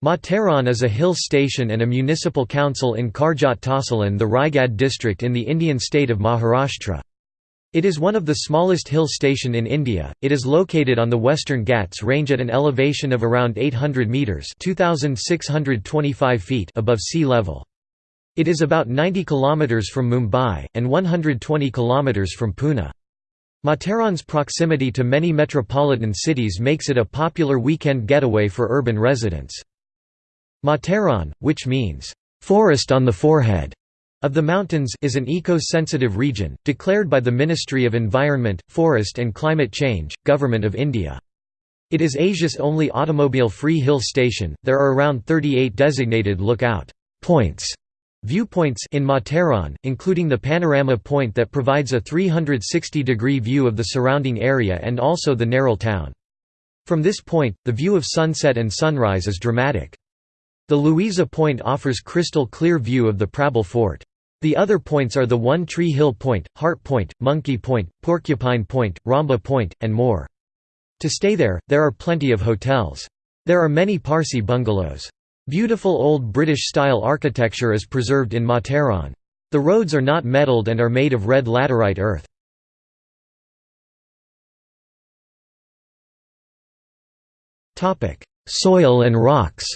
Matheran is a hill station and a municipal council in Karjat Tahsilan the Raigad district in the Indian state of Maharashtra. It is one of the smallest hill station in India. It is located on the Western Ghats range at an elevation of around 800 meters (2625 feet) above sea level. It is about 90 kilometers from Mumbai and 120 kilometers from Pune. Matheran's proximity to many metropolitan cities makes it a popular weekend getaway for urban residents. Matheran, which means, "...forest on the forehead", of the mountains is an eco-sensitive region, declared by the Ministry of Environment, Forest and Climate Change, Government of India. It is Asia's only automobile-free hill station. There are around 38 designated lookout points viewpoints in Matheran, including the panorama point that provides a 360-degree view of the surrounding area and also the Neral town. From this point, the view of sunset and sunrise is dramatic. The Louisa Point offers crystal clear view of the Prabal Fort. The other points are the One Tree Hill Point, Heart Point, Monkey Point, Porcupine Point, Ramba Point, and more. To stay there, there are plenty of hotels. There are many Parsi bungalows. Beautiful old British-style architecture is preserved in Matheran. The roads are not metalled and are made of red laterite earth. Soil and rocks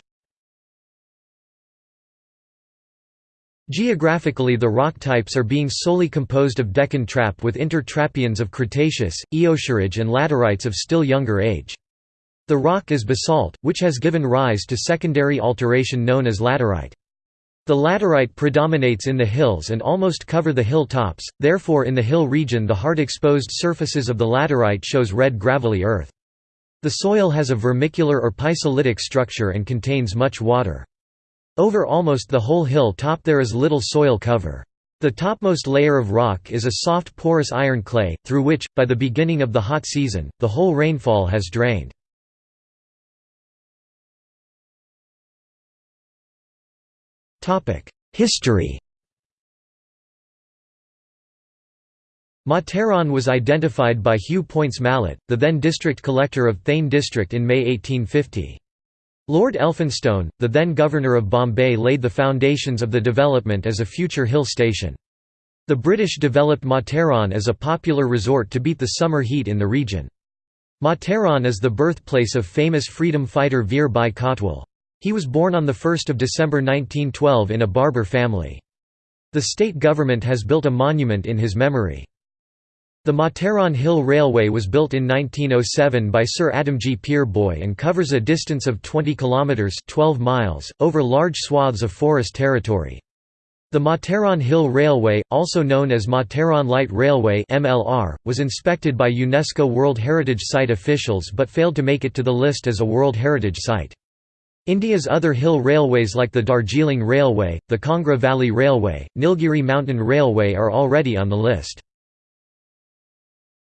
Geographically the rock types are being solely composed of Deccan trap with intertrappeans of Cretaceous, Eosarge and laterites of still younger age. The rock is basalt, which has given rise to secondary alteration known as laterite. The laterite predominates in the hills and almost cover the hill tops, therefore in the hill region the hard exposed surfaces of the laterite shows red gravelly earth. The soil has a vermicular or pisolithic structure and contains much water. Over almost the whole hill top there is little soil cover. The topmost layer of rock is a soft porous iron clay, through which, by the beginning of the hot season, the whole rainfall has drained. History Matheran was identified by Hugh Poyntz Malet, the then district collector of Thane district in May 1850. Lord Elphinstone, the then Governor of Bombay laid the foundations of the development as a future hill station. The British developed Matheran as a popular resort to beat the summer heat in the region. Matheran is the birthplace of famous freedom fighter Veer Bhai Kotwal. He was born on 1 December 1912 in a Barber family. The state government has built a monument in his memory. The Matheran Hill Railway was built in 1907 by Sir Adamjee Peerbhoy and covers a distance of 20 kilometres 12 miles, over large swaths of forest territory. The Matheran Hill Railway, also known as Matheran Light Railway MLR, was inspected by UNESCO World Heritage Site officials but failed to make it to the list as a World Heritage Site. India's other hill railways like the Darjeeling Railway, the Kangra Valley Railway, Nilgiri Mountain Railway are already on the list.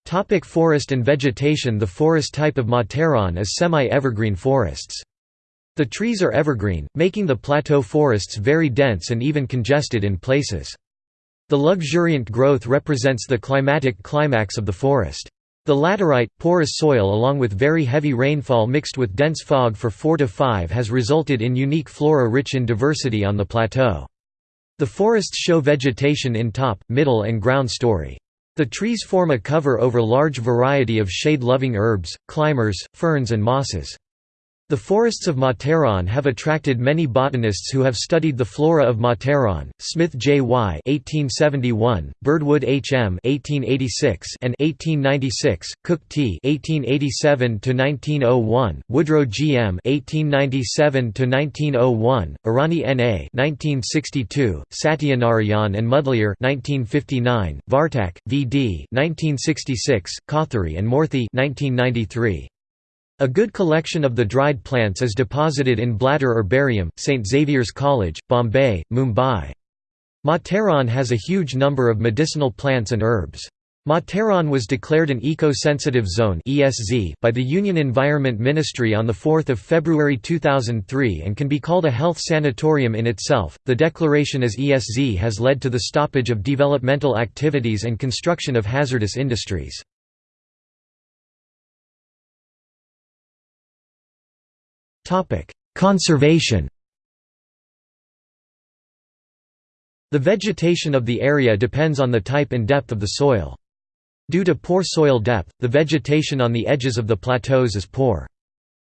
Topic forest and vegetation The forest type of Matheran is semi-evergreen forests. The trees are evergreen, making the plateau forests very dense and even congested in places. The luxuriant growth represents the climatic climax of the forest. The laterite, porous soil along with very heavy rainfall mixed with dense fog for 4 to 5 has resulted in unique flora rich in diversity on the plateau. The forests show vegetation in top, middle and ground story. The trees form a cover over large variety of shade-loving herbs, climbers, ferns and mosses. The forests of Matheran have attracted many botanists who have studied the flora of Matheran. Smith J. Y. (1871), Birdwood H. M. (1886) and 1896, Cook T. (1887 1901), Woodrow G. M. (1897 1901), Irani N. A. (1962), Satyanarayan and Mudaliar (1959), Vartak, V. D. (1966), Kothari and Moorthy (1993). A good collection of the dried plants is deposited in Blatter Herbarium, St Xavier's College, Bombay, Mumbai. Matheran has a huge number of medicinal plants and herbs. Matheran was declared an eco-sensitive zone by the Union Environment Ministry on 4 February 2003 and can be called a health sanatorium in itself. The declaration as ESZ has led to the stoppage of developmental activities and construction of hazardous industries. Conservation The vegetation of the area depends on the type and depth of the soil. Due to poor soil depth, the vegetation on the edges of the plateaus is poor.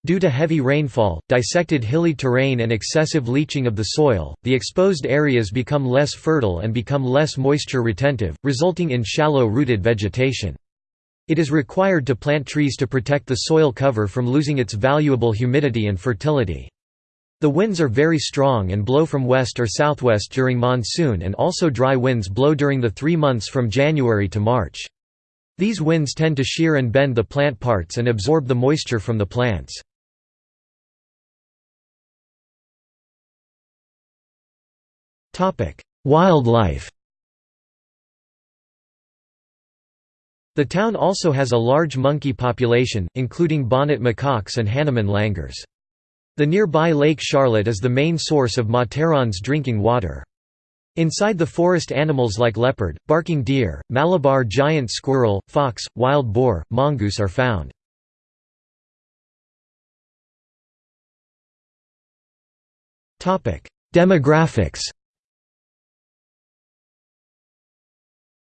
Due to heavy rainfall, dissected hilly terrain and excessive leaching of the soil, the exposed areas become less fertile and become less moisture retentive, resulting in shallow-rooted vegetation. It is required to plant trees to protect the soil cover from losing its valuable humidity and fertility. The winds are very strong and blow from west or southwest during monsoon and also dry winds blow during the three months from January to March. These winds tend to shear and bend the plant parts and absorb the moisture from the plants. Wildlife The town also has a large monkey population, including bonnet macaques and Hanuman langurs. The nearby Lake Charlotte is the main source of Matheran's drinking water. Inside the forest animals like leopard, barking deer, Malabar giant squirrel, fox, wild boar, mongoose are found. Demographics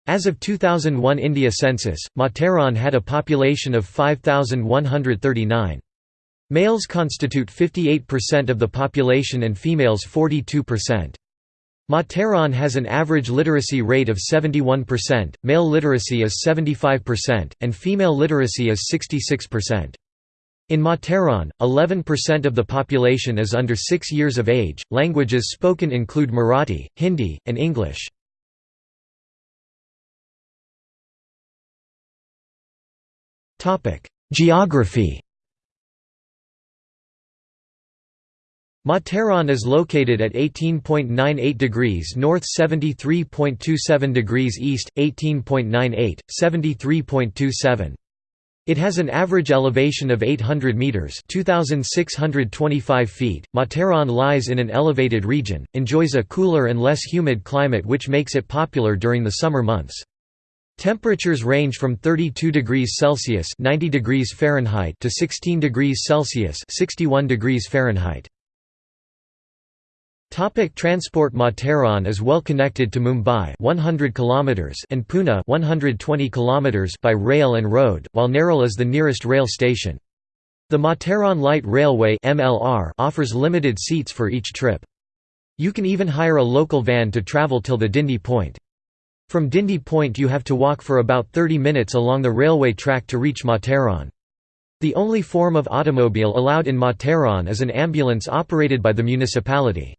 As of 2001 India census, Matheran had a population of 5,139. Males constitute 58% of the population and females 42%. Matheran has an average literacy rate of 71%, male literacy is 75%, and female literacy is 66%. In Matheran, 11% of the population is under 6 years of age. Languages spoken include Marathi, Hindi, and English. Geography Matheran is located at 18.98 degrees north 73.27 degrees east, 18.98, 73.27. It has an average elevation of 800 meters (2625 feet). Matheran lies in an elevated region, enjoys a cooler and less humid climate which makes it popular during the summer months. Temperatures range from 32 degrees Celsius (90 degrees Fahrenheit) to 16 degrees Celsius (61 degrees Fahrenheit). Topic transport Matheran is well connected to Mumbai 100 km and Pune 120 km by rail and road, while Neral is the nearest rail station. The Matheran Light Railway MLR offers limited seats for each trip. You can even hire a local van to travel till the Dindi point. From Dindi Point you have to walk for about 30 minutes along the railway track to reach Matheran. The only form of automobile allowed in Matheran is an ambulance operated by the municipality.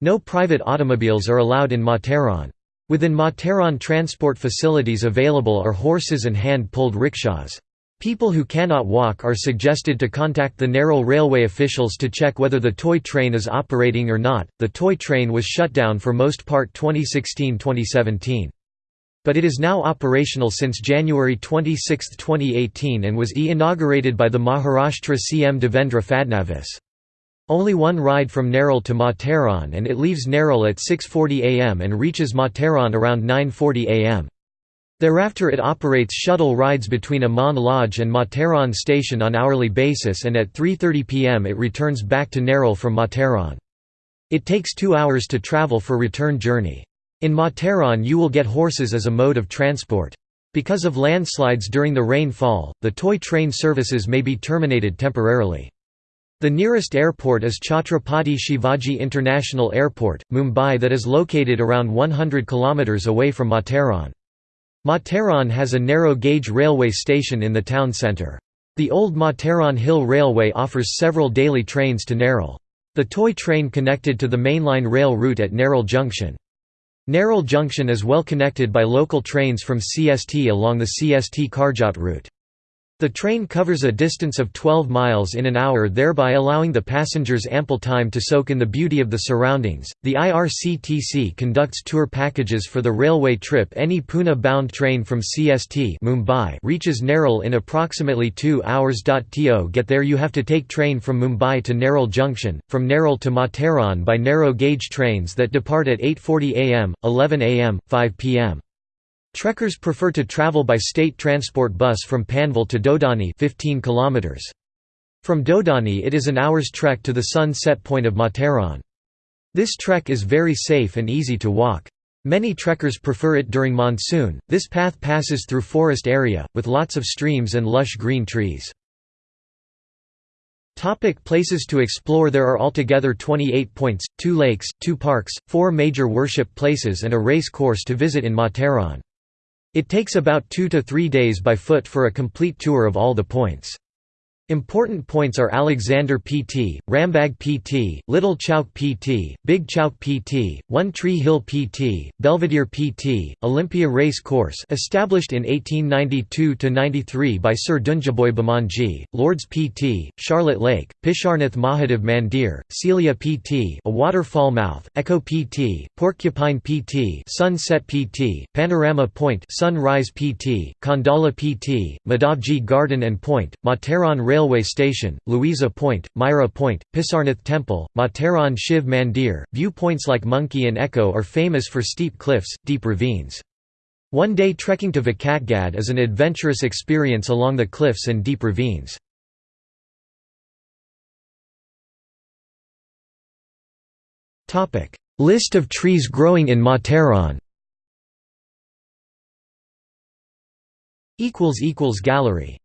No private automobiles are allowed in Matheran. Within Matheran transport facilities available are horses and hand-pulled rickshaws. People who cannot walk are suggested to contact the Neral railway officials to check whether the toy train is operating or not. The toy train was shut down for most part 2016-2017. But it is now operational since January 26, 2018 and was e-inaugurated by the Maharashtra CM Devendra Fadnavis. Only one ride from Neral to Matheran and it leaves Neral at 6.40 am and reaches Matheran around 9.40 am. Thereafter it operates shuttle rides between Aman Lodge and Matheran station on hourly basis and at 3.30 pm it returns back to Neral from Matheran. It takes two hours to travel for return journey. In Matheran you will get horses as a mode of transport. Because of landslides during the rainfall, the toy train services may be terminated temporarily. The nearest airport is Chhatrapati Shivaji International Airport, Mumbai that is located around 100 km away from Matheran. Matheran has a narrow-gauge railway station in the town centre. The old Matheran Hill Railway offers several daily trains to Neral. The toy train connected to the mainline rail route at Neral Junction. Neral Junction is well connected by local trains from CST along the CST Karjat route. The train covers a distance of 12 miles in an hour, thereby allowing the passengers ample time to soak in the beauty of the surroundings. The IRCTC conducts tour packages for the railway trip. Any Pune bound train from CST Mumbai reaches Neral in approximately 2 hours. To get there, you have to take train from Mumbai to Neral Junction, from Neral to Matheran by narrow gauge trains that depart at 8:40 am, 11 am, 5 pm. Trekkers prefer to travel by state transport bus from Panvel to Dodani 15 kilometers. From Dodani it is an hour's trek to the sun set point of Matheran. This trek is very safe and easy to walk. Many trekkers prefer it during monsoon. This path passes through forest area, with lots of streams and lush green trees. Topic places to explore There are altogether 28 points, 2 lakes, 2 parks, 4 major worship places and a race course to visit in Matheran. It takes about 2 to 3 days by foot for a complete tour of all the points. Important points are Alexander PT, Rambag PT, Little Chowk PT, Big Chowk PT, One Tree Hill PT, Belvedere PT, Olympia Race Course established in 1892–93 by Sir Dunjaboy Bamanji, Lords PT, Charlotte Lake, Pisharnath Mahadev Mandir, Celia PT a waterfall mouth, Echo PT, Porcupine PT Sunset PT, Panorama Point Sunrise PT, Khandala PT, Madhavji Garden and Point, Matheran Railway Station, Louisa Point, Myra Point, Pisarnath Temple, Matheran Shiv Mandir. Viewpoints like Monkey and Echo are famous for steep cliffs, deep ravines. One day trekking to Vakatgad is an adventurous experience along the cliffs and deep ravines. List of trees growing in Matheran Gallery